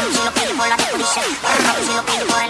Si lo pide por la disco dice, si lo pide por el